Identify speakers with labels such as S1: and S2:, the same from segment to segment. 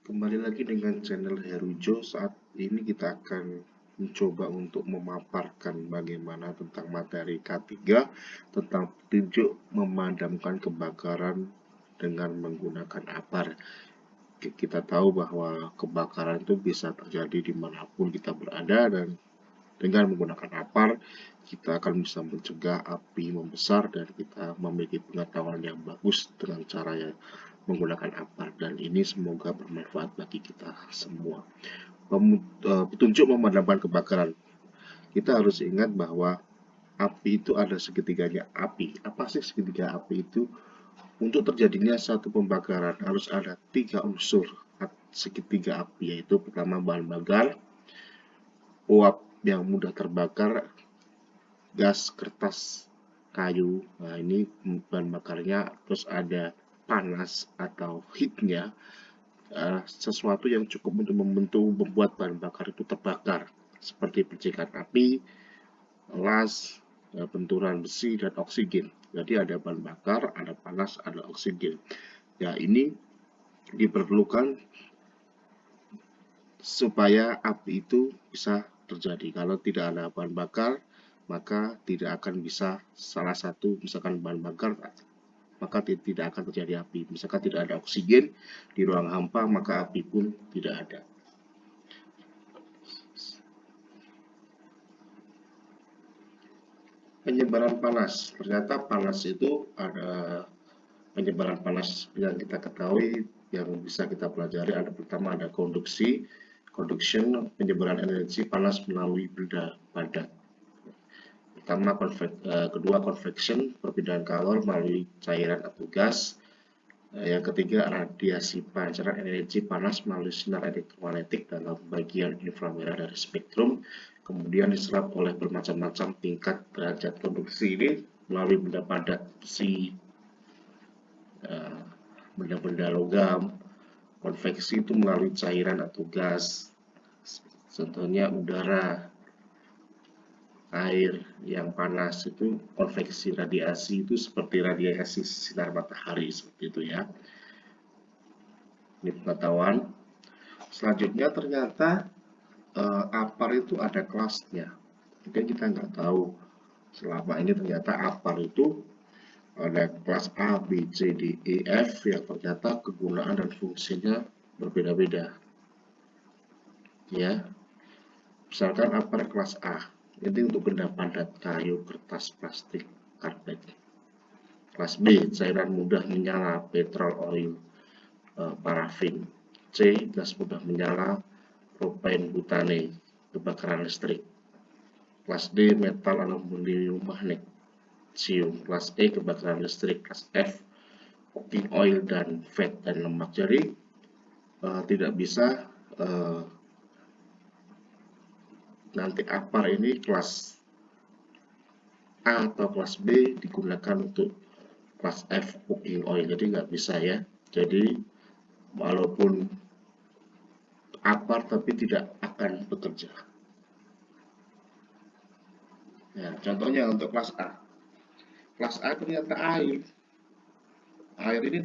S1: Kembali lagi dengan channel Herujo. Saat ini kita akan mencoba untuk memaparkan bagaimana tentang materi K3 tentang petunjuk memadamkan kebakaran dengan menggunakan apar. Kita tahu bahwa kebakaran itu bisa terjadi di mana pun kita berada dan dengan menggunakan apar, kita akan bisa mencegah api membesar dan kita memiliki pengetahuan yang bagus dengan cara yang menggunakan apar dan ini semoga bermanfaat bagi kita semua. Eh, petunjuk memadamkan kebakaran. Kita harus ingat bahwa api itu ada segitiganya api. Apa sih segitiga api itu? Untuk terjadinya satu pembakaran harus ada tiga unsur segitiga api yaitu pertama bahan bakar, uap yang mudah terbakar gas kertas kayu nah ini bahan bakarnya terus ada panas atau heatnya uh, sesuatu yang cukup untuk membentuk membuat bahan bakar itu terbakar. Seperti percikan api las uh, benturan besi dan oksigen. Jadi ada bahan bakar ada panas ada oksigen. Ya ini diperlukan supaya api itu bisa terjadi. Kalau tidak ada bahan bakar, maka tidak akan bisa salah satu misalkan bahan bakar maka tidak akan terjadi api. Misalkan tidak ada oksigen di ruang hampa, maka api pun tidak ada. Penyebaran panas. Ternyata panas itu ada penyebaran panas yang kita ketahui yang bisa kita pelajari ada pertama ada konduksi conduction penyebaran energi panas melalui benda padat. Pertama, konvek, uh, kedua convection perpindahan kalor melalui cairan atau gas. Uh, yang ketiga, radiasi pancaran energi panas melalui sinar elektromagnetik dalam bagian inframerah dari spektrum. Kemudian diserap oleh bermacam-macam tingkat derajat konduksi ini melalui benda padat besi, eh, benda-benda logam, konveksi itu melalui cairan atau gas contohnya udara air yang panas itu konveksi radiasi itu seperti radiasi sinar matahari seperti itu ya. Ini pengetahuan. Selanjutnya ternyata eh, apar itu ada kelasnya. Mungkin kita nggak tahu. Selama ini ternyata apar itu ada kelas A, B, C, D, E, F yang ternyata kegunaan dan fungsinya berbeda-beda. Ya, misalkan apa kelas A, ini untuk benda padat, kayu, kertas, plastik, karpet. Kelas B, cairan mudah menyala, petrol, oil, eh, parafin. C, gas mudah menyala, propain, butane, kebakaran listrik. Kelas D, metal, aluminium, magnet sium kelas E kebakaran listrik kelas F cooking oil dan fat dan lemak jadi uh, tidak bisa uh, nanti apar ini kelas A atau kelas B digunakan untuk kelas F cooking oil jadi nggak bisa ya. Jadi walaupun apar tapi tidak akan bekerja. Ya contohnya untuk kelas A. Kelas A ternyata air. Air ini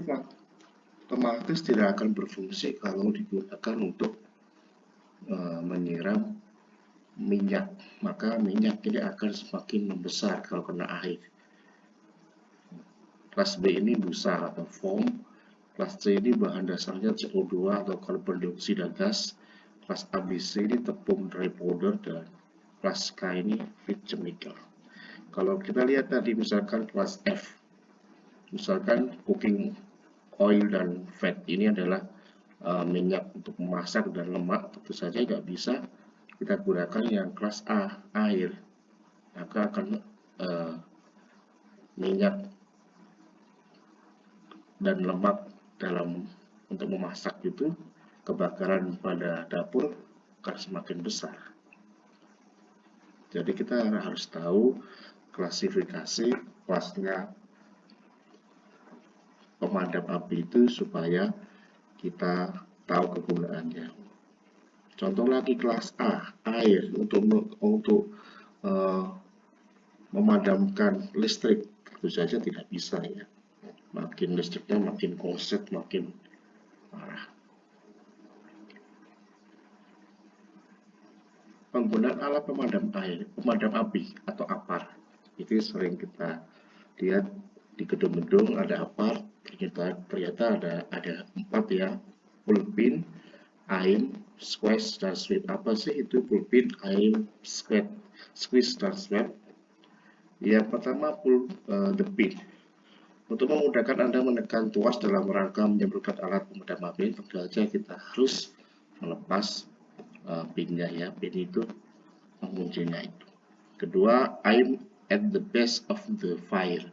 S1: otomatis tidak akan berfungsi kalau digunakan untuk e, menyiram minyak. Maka minyak ini akan semakin membesar kalau kena air. Kelas B ini busa atau foam. Kelas C ini bahan dasarnya CO2 atau karbon dioksida gas. Kelas ABC ini tepung dry powder dan kelas K ini fit chemical. Kalau kita lihat tadi misalkan kelas F, misalkan cooking oil dan fat ini adalah uh, minyak untuk memasak dan lemak, tentu saja nggak bisa kita gunakan yang kelas A, air. Maka akan uh, minyak dan lemak dalam untuk memasak itu kebakaran pada dapur akan semakin besar. Jadi kita harus tahu klasifikasi kelasnya pemadam api itu supaya kita tahu kegunaannya. Contoh lagi kelas A, air untuk untuk uh, memadamkan listrik tentu saja tidak bisa ya. Makin listriknya makin konset, makin parah. Penggunaan alat pemadam air, pemadam api atau apar itu sering kita lihat di gedung-gedung ada apar ternyata ternyata ada ada empat ya pulpin aim, squeeze, dan sweep. Apa sih itu pulpin, aim, squeeze, squeeze, dan sweep? Yang pertama pull uh, the pin. Untuk memudahkan Anda menekan tuas dalam rangka menyemprotkan alat pemadam api, tentu saja kita harus melepas uh, pinnya ya. Pin itu penguncinya itu. Kedua, aim at the base of the fire.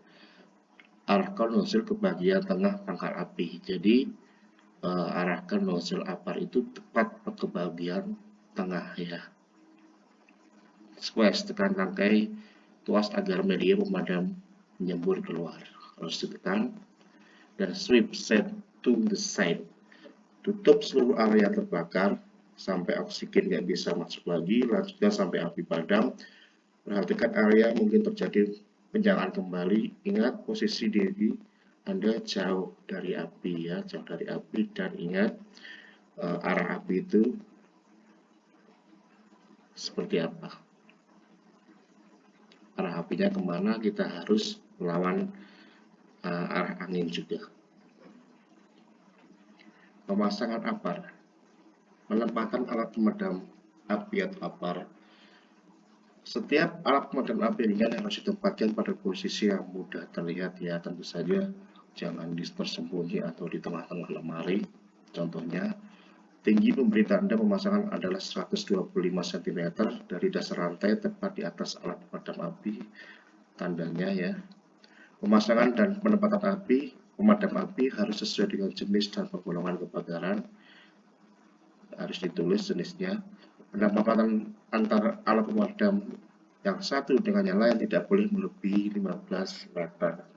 S1: Arahkan nozzle ke bagian tengah pangkal api. Jadi uh, arahkan nozzle apar itu tepat ke bagian tengah ya. Squeeze tekan tangkai tuas agar media pemadam menyembur keluar. Harus ditekan dan sweep set to the side. Tutup seluruh area terbakar sampai oksigen nggak bisa masuk lagi lanjutkan sampai api padam. Perhatikan area mungkin terjadi penjalan kembali. Ingat posisi diri anda jauh dari api ya jauh dari api dan ingat uh, arah api itu seperti apa arah apinya ke mana kita harus melawan uh, arah angin juga. Pemasangan apar. Penempatan alat pemadam api atau apar. Setiap alat pemadam api ringan harus ditempatkan pada posisi yang mudah terlihat ya. Tentu saja jangan tersembunyi atau di tengah-tengah lemari. Contohnya, tinggi pemberi tanda pemasangan adalah 125 cm dari dasar rantai tepat di atas alat pemadam api. Tandanya ya, Pemasangan dan penempatan api, pemadam api harus sesuai dengan jenis dan penggolongan kebakaran. Harus ditulis jenisnya. Penempatan antara alat pemadam yang satu dengan yang lain tidak boleh melebihi 15 meter.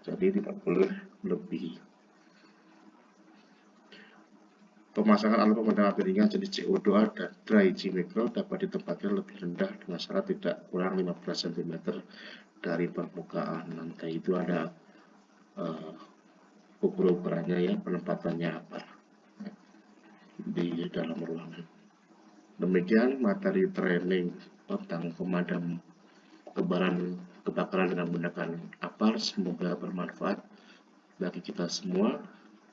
S1: Jadi tidak boleh melebihi. Pemasangan alat pemadam api ringan jenis CO2 dan dry G micro dapat ditempatkan lebih rendah dengan syarat tidak kurang 15 cm dari permukaan lantai itu ada uh, ukur-ukurannya ya penempatannya apa di dalam ruangan. Demikian materi training tentang pemadam kebakaran kebakaran dengan menggunakan APAR semoga bermanfaat bagi kita semua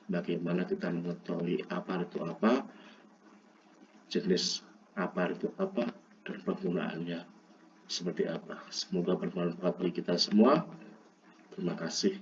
S1: bagaimana kita mengetahui apa itu apa, jenis apa itu apa, dan penggunaannya seperti apa. Semoga bermanfaat bagi kita semua. Terima kasih.